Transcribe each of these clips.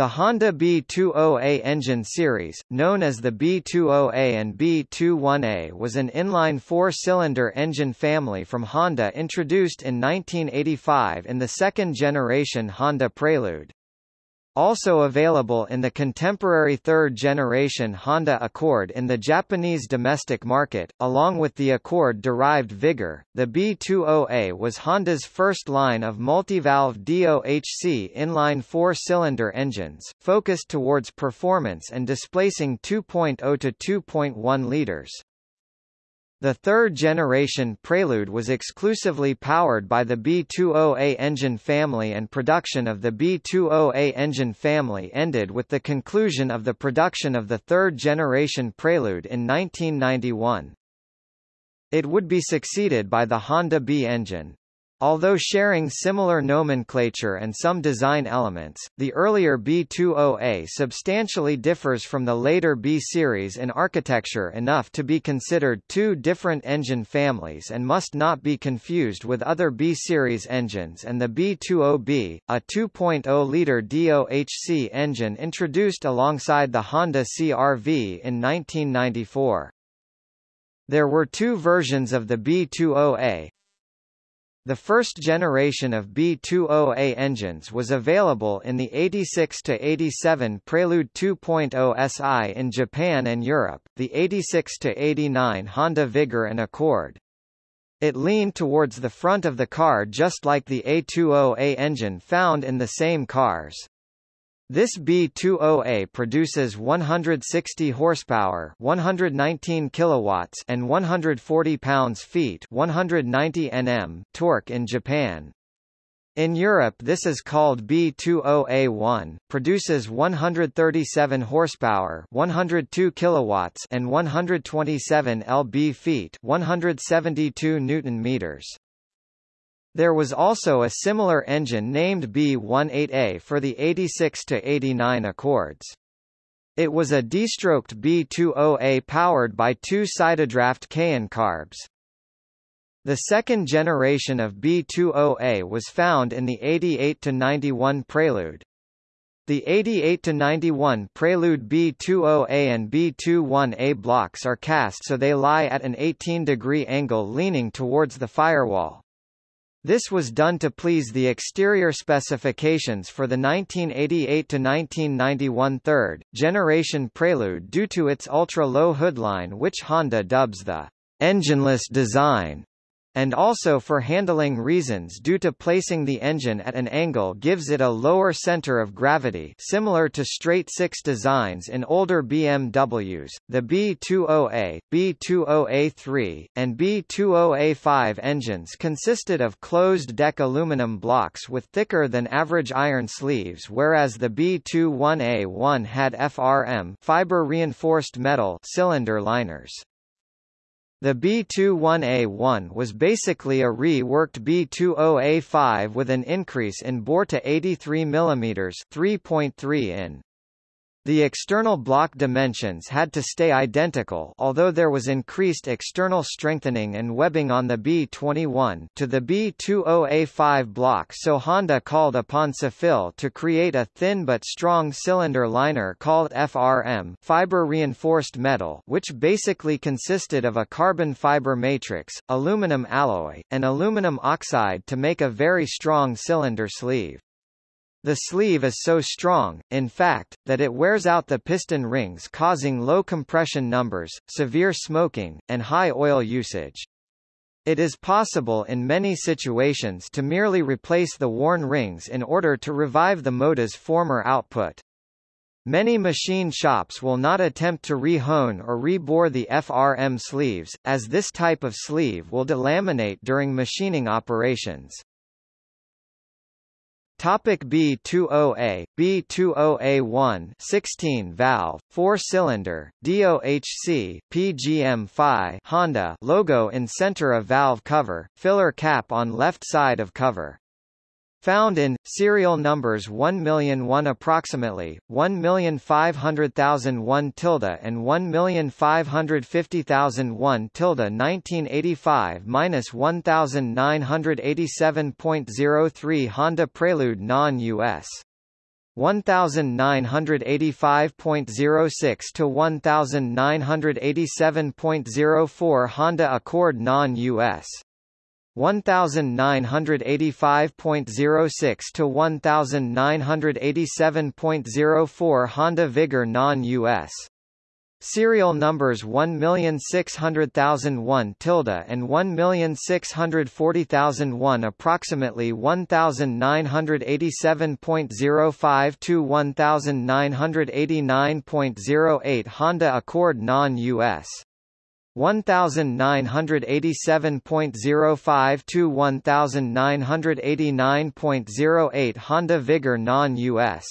The Honda B20A engine series, known as the B20A and B21A was an inline four-cylinder engine family from Honda introduced in 1985 in the second-generation Honda Prelude. Also available in the contemporary third-generation Honda Accord in the Japanese domestic market, along with the Accord-derived Vigor, the B20A was Honda's first line of multivalve DOHC inline four-cylinder engines, focused towards performance and displacing 2.0 to 2.1 liters. The third-generation Prelude was exclusively powered by the B20A engine family and production of the B20A engine family ended with the conclusion of the production of the third-generation Prelude in 1991. It would be succeeded by the Honda B engine. Although sharing similar nomenclature and some design elements, the earlier B20A substantially differs from the later B series in architecture enough to be considered two different engine families and must not be confused with other B series engines and the B20B, a 2.0-liter DOHC engine introduced alongside the Honda CR-V in 1994. There were two versions of the B20A, the first generation of B20A engines was available in the 86-87 Prelude 2.0 SI in Japan and Europe, the 86-89 Honda Vigor and Accord. It leaned towards the front of the car just like the A20A engine found in the same cars. This B20A produces 160 horsepower, 119 kilowatts, and 140 pounds-feet, 190 Nm torque in Japan. In Europe this is called B20A1, produces 137 horsepower, 102 kilowatts, and 127 lb-feet, 172 newton meters. There was also a similar engine named B18A for the 86-89 Accords. It was a de-stroked B20A powered by two sidedraft Keihin carbs. The second generation of B20A was found in the 88-91 Prelude. The 88-91 Prelude B20A and B21A blocks are cast so they lie at an 18-degree angle leaning towards the firewall. This was done to please the exterior specifications for the 1988–1991 third, generation Prelude due to its ultra-low hoodline which Honda dubs the engineless design and also for handling reasons due to placing the engine at an angle gives it a lower center of gravity similar to straight-six designs in older BMWs. The B20A, B20A3, and B20A5 engines consisted of closed-deck aluminum blocks with thicker than average iron sleeves whereas the B21A1 had FRM fiber-reinforced metal cylinder liners. The B21A1 was basically a reworked B20A5 with an increase in bore to 83 mm 3.3 in. The external block dimensions had to stay identical although there was increased external strengthening and webbing on the B21 to the B20A5 block so Honda called upon CIFIL to create a thin but strong cylinder liner called FRM fiber-reinforced metal which basically consisted of a carbon fiber matrix, aluminum alloy, and aluminum oxide to make a very strong cylinder sleeve. The sleeve is so strong, in fact, that it wears out the piston rings causing low compression numbers, severe smoking, and high oil usage. It is possible in many situations to merely replace the worn rings in order to revive the motor's former output. Many machine shops will not attempt to re-hone or re-bore the FRM sleeves, as this type of sleeve will delaminate during machining operations. Topic B20A, B20A1 16 valve, 4 cylinder, DOHC, PGM-FI Honda logo in center of valve cover, filler cap on left side of cover. Found in serial numbers 1,001 approximately 1,500,001 tilde and 1,550,001 tilde 1985 minus 1,987.03 Honda Prelude non-US 1985.06 to 1987.04 Honda Accord non-US 1985.06 to 1987.04 Honda Vigor non-US Serial numbers 1,600,001 tilde and 1,640,001 approximately 1,987.05 to 1,989.08 Honda Accord non-US 1987.05 to 1989.08 Honda Vigor non-US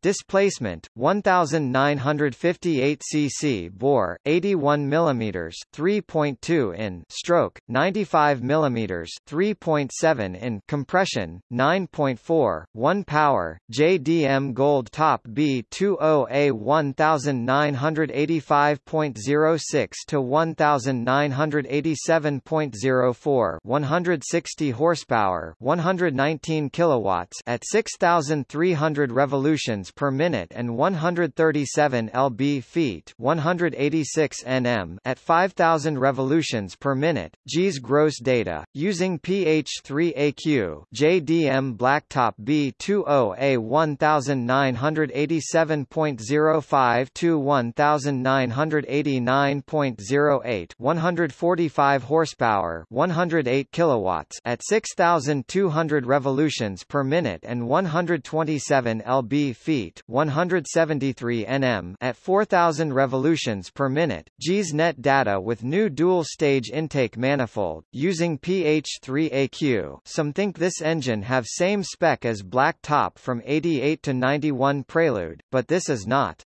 Displacement 1958 cc bore 81 mm 3.2 in stroke 95 mm 3.7 in compression 9.4 1 power JDM Gold Top B20A 1985.06 to 1987.04 160 horsepower 119 kilowatts at 6300 revolutions per minute and 137 lb feet 186 nm at 5000 revolutions per minute. JIS gross data using PH3AQ JDM Blacktop B20A 1987.05 to 1989.08 145 horsepower 108 kilowatts at 6200 revolutions per minute and 127 lb feet feet 173 nm at 4000 revolutions per minute. JIS net data with new dual-stage intake manifold, using PH3AQ some think this engine have same spec as Black Top from 88 to 91 Prelude, but this is not.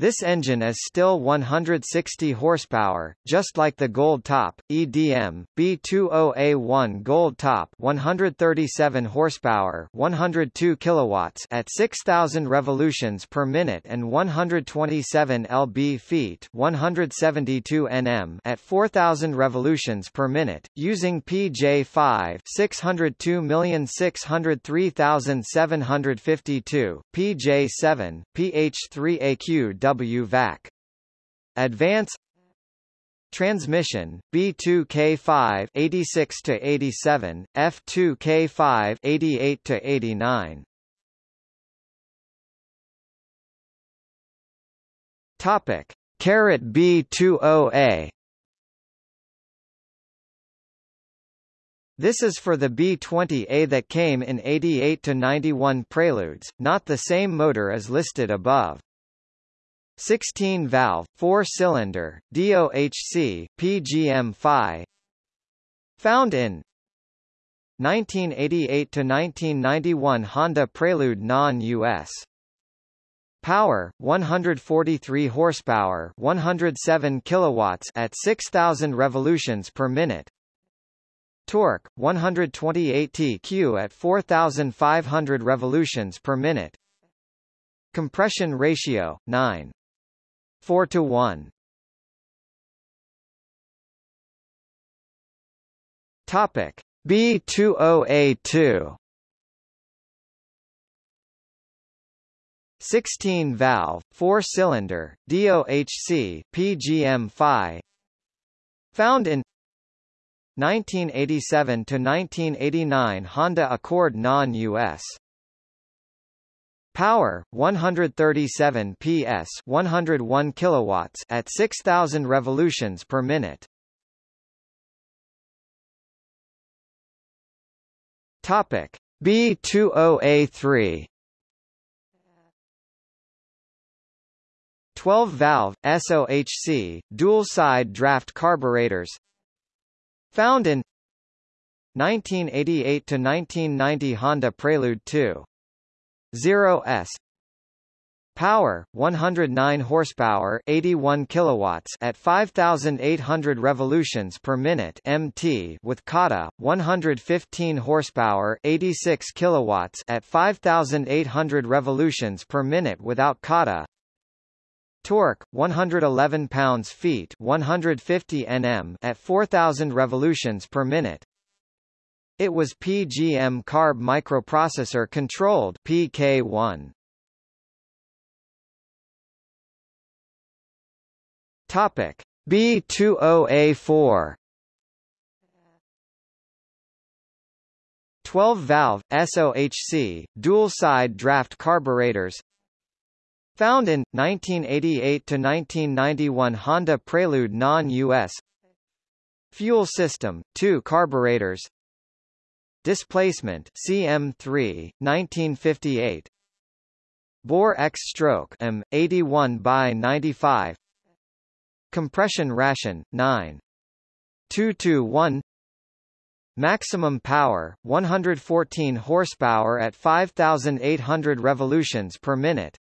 This engine is still 160 horsepower, just like the Gold Top, EDM, B20A1 Gold Top 137 horsepower 102 kilowatts at 6,000 revolutions per minute and 127 lb feet 172 Nm at 4,000 revolutions per minute, using PJ5 602,603,752, PJ7, PH3AQ WVAC. Advance Transmission B2K5 86 to 87, F2K5 88 to 89. Topic: Caret B20A. This is for the B20A that came in 88 to 91 Preludes, not the same motor as listed above. 16-valve, four-cylinder, DOHC, PGM-FI Found in 1988–1991 Honda Prelude non-US Power 143 horsepower 107 kilowatts at 6000 revolutions per minute. Torque 128 TQ at 4500 revolutions per minute. Compression ratio 9 4 to 1. Topic. B20A2 16 valve 4 cylinder DOHC PGM-FI found in 1987 to 1989 Honda Accord non-US Power 137 PS 101 kilowatts at 6000 revolutions per minute. Topic. B20A3 12 valve SOHC dual side draft carburetors. Found in 1988 to 1990 Honda Prelude 2 0s Power 109 horsepower 81 kilowatts at 5800 revolutions per minute MT with Kata 115 horsepower 86 kilowatts at 5800 revolutions per minute without Kata. Torque 111 pounds-feet 150 Nm at 4000 revolutions per minute It was PGM carb microprocessor controlled PK1. Topic. B20A4 12-valve, SOHC, dual-side draft carburetors. Found in, 1988–1991 Honda Prelude non-US Fuel system, 2 carburetors Displacement CM3, 1958 Bore X stroke M, 81 by 95 Compression ration, 9. 221 Maximum power, 114 horsepower at 5,800 revolutions per minute.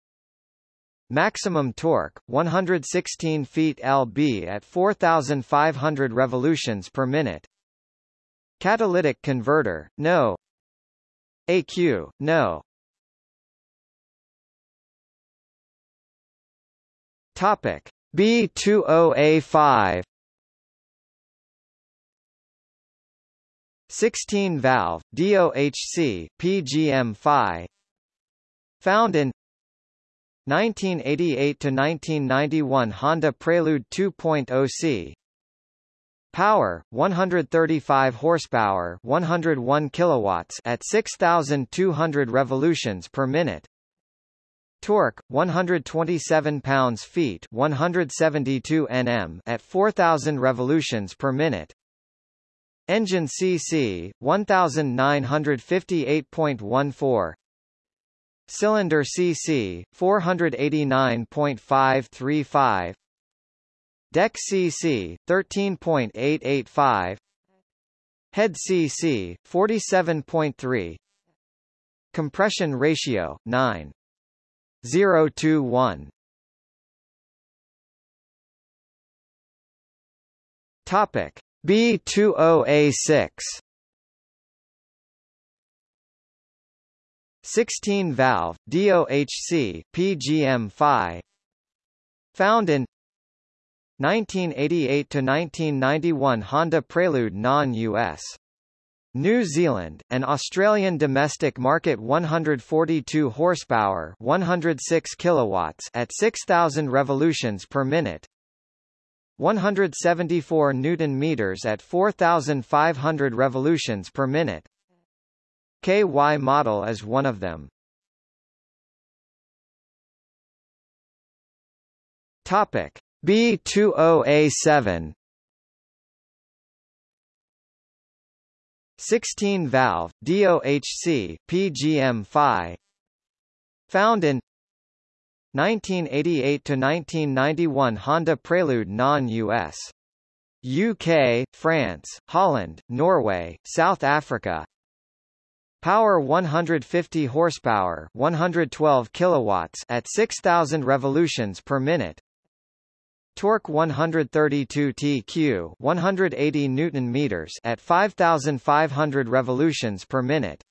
Maximum torque, 116 feet lb at 4,500 revolutions per minute. Catalytic converter, no. AQ, no. Topic B20A5 16 valve DOHC PGM-FI found in 1988 to 1991 Honda Prelude 2.0C Power 135 horsepower 101 kilowatts at 6200 revolutions per minute. Torque 127 pounds-feet 172 Nm at 4000 revolutions per minute. Engine cc 1958.14 Cylinder cc 489.535 Deck cc 13.885 Head cc 47.3 Compression ratio 9 0 to 1 Topic B20A6 16 valve DOHC PGM-FI found in 1988 to 1991 Honda Prelude non-US New Zealand, and Australian domestic market 142 horsepower 106 kilowatts at 6000 revolutions per minute. 174 newton meters at 4500 revolutions per minute. KY model is one of them. Topic B20A7 16 valve DOHC PGM-FI found in 1988 to 1991 Honda Prelude non-US UK, France, Holland, Norway, South Africa. Power 150 horsepower 112 kilowatts at 6000 revolutions per minute Torque 132 TQ 180 Newton meters at 5500 revolutions per minute.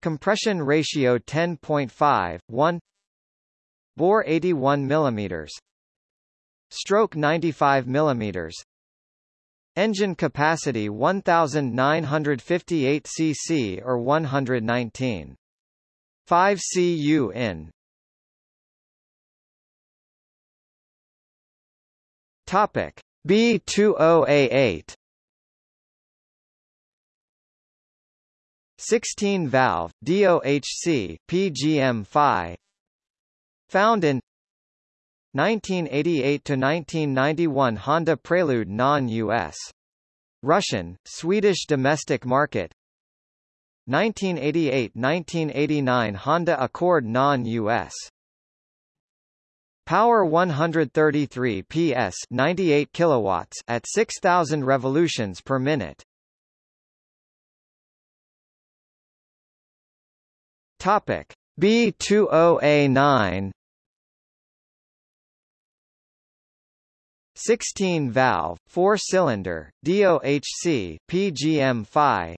Compression ratio 10.5 1 Bore 81 millimeters. Stroke 95 millimeters. Engine capacity 1958 cc or 119 5 cu in Topic. B20A8 16 valve DOHC PGM-FI found in 1988 to 1991 Honda Prelude non-US Russian Swedish domestic market. 1988-1989 Honda Accord non-US Power 133 PS 98 kilowatts at 6000 revolutions per minute. Topic. B20A9 16 valve 4 cylinder DOHC PGM-FI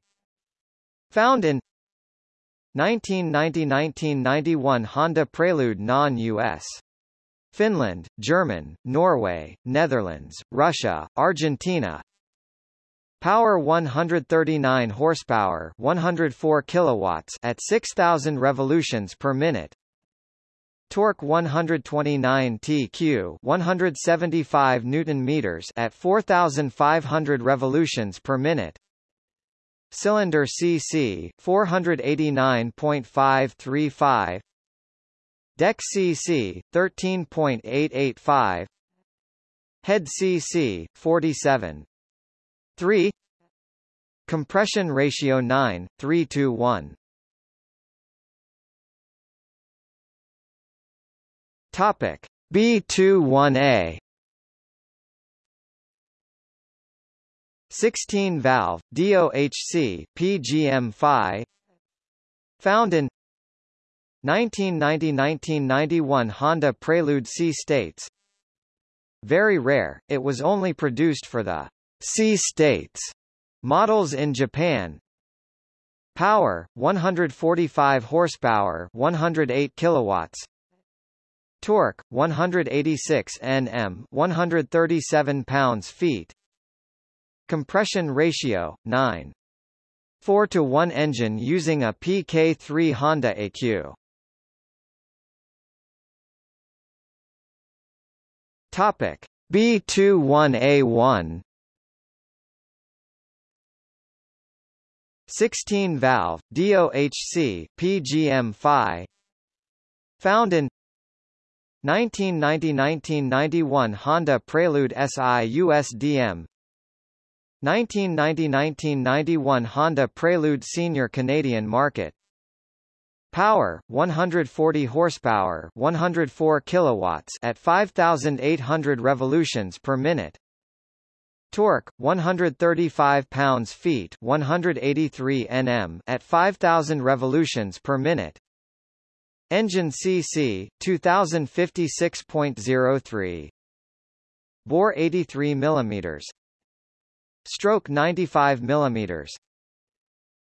found in 1990-1991 Honda Prelude non-US Finland, German, Norway, Netherlands, Russia, Argentina Power 139 horsepower, 104 kilowatts at 6000 revolutions per minute. Torque 129 TQ, 175 newton meters at 4500 revolutions per minute. Cylinder CC 489.535 Deck CC 13.885 Head CC 47 3 Compression ratio 9 3 to 1 Topic B21A 16 valve DOHC PGM-5 found in 1990–1991 Honda Prelude Si States Very rare, it was only produced for the Si States models in Japan. Power 145 horsepower 108 kilowatts. Torque 186 Nm 137 pounds-feet Compression ratio 9 4 to 1 engine using a PK3 Honda AQ Topic. B21A1 16 valve DOHC PGM-5 found in 1990–1991 Honda Prelude SI USDM 1990–1991 Honda Prelude Senior Canadian Market Power 140 horsepower, 104 kilowatts at 5800 revolutions per minute. Torque 135 pounds-feet, 183 Nm at 5000 revolutions per minute. Engine CC 2056.03 Bore 83 mm Stroke 95 mm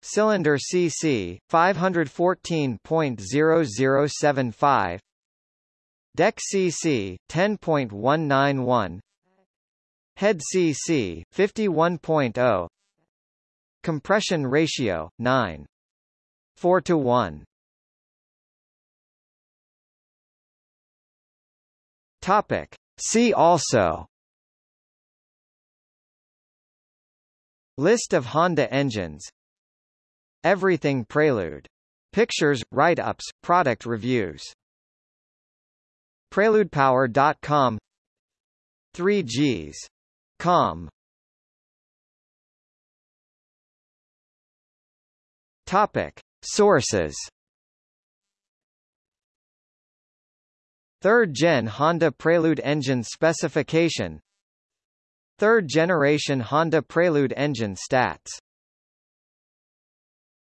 Cylinder CC 514.0075 Deck CC 10.191 Head CC 51.0 Compression ratio 9 4 to 1 Topic See also. List of Honda engines Everything Prelude. Pictures, write-ups, product reviews. PreludePower.com 3Gs. Com. Topic. Sources Third gen Honda Prelude engine specification Third generation Honda Prelude engine stats